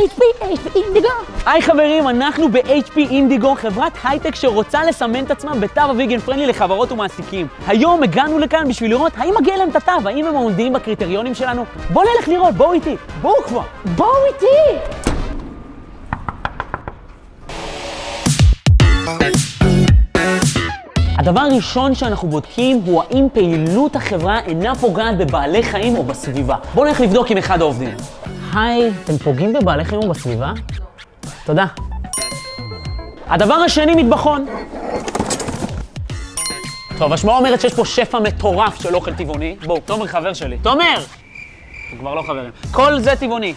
HP, HP אינדיגו. היי חברים, אנחנו ב-HP אינדיגו, חברת הייטק שרוצה לסמן את עצמה בתו הוויגן פרנדלי לחברות ומעסיקים. היום הגענו לכאן בשביל לראות האם מגיע להם את התו, האם הם עומדים בקריטריונים שלנו. בואו נלך לראות, בואו איתי, בואו כבר, בואו איתי! הדבר הראשון שאנחנו בודקים הוא האם פעילות החברה אינה פוגעת בבעלי חיים או בסביבה. בואו נלך לבדוק עם אחד העובדים. היי, אתם פוגעים בבעלי חיים או בסביבה? תודה. הדבר השני, מטבחון. טוב, השמועה אומרת שיש פה שפע מטורף של אוכל טבעוני. בואו, תומר חבר שלי. תומר! אנחנו כבר לא חברים. כל זה טבעוני.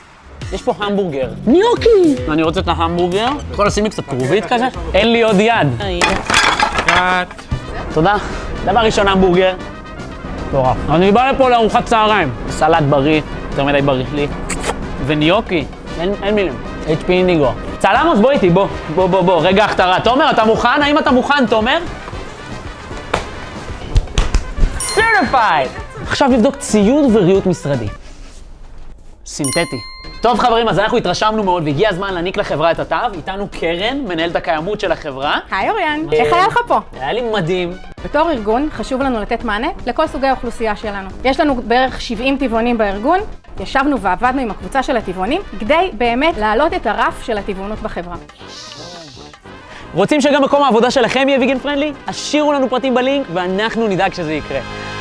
יש פה המבורגר. ניוקי! אני רוצה את ההמבורגר. יכול לשים לי קצת כרובית כזה? אין לי עוד יד. תודה. דבר ראשון, המבורגר. מטורף. אני בא לפה לארוחת צהריים. סלט בריא, יותר מדי בריא לי. וניוקי, אין, אין מילים. HP אינדיגו. צלמוס, בוא איתי, בוא. בוא, בוא, בוא. רגע הכתרה. תומר, אתה מוכן? האם אתה מוכן, תומר? סרטיפייד! עכשיו נבדוק ציוד וריהוט משרדי. סינתטי. טוב חברים, אז אנחנו התרשמנו מאוד והגיע הזמן להעניק לחברה את התו. איתנו קרן, מנהלת הקיימות של החברה. היי אוריאן, איך היה לך פה? היה לי מדהים. בתור ארגון חשוב לנו לתת מענה לכל סוגי האוכלוסייה שלנו. יש לנו בערך 70 טבעונים בארגון, ישבנו ועבדנו עם הקבוצה של הטבעונים כדי באמת להעלות את הרף של הטבעונות בחברה. רוצים שגם מקום העבודה שלכם יהיה ויגן פרנדלי? השאירו לנו פרטים בלינק ואנחנו נדאג שזה יקרה.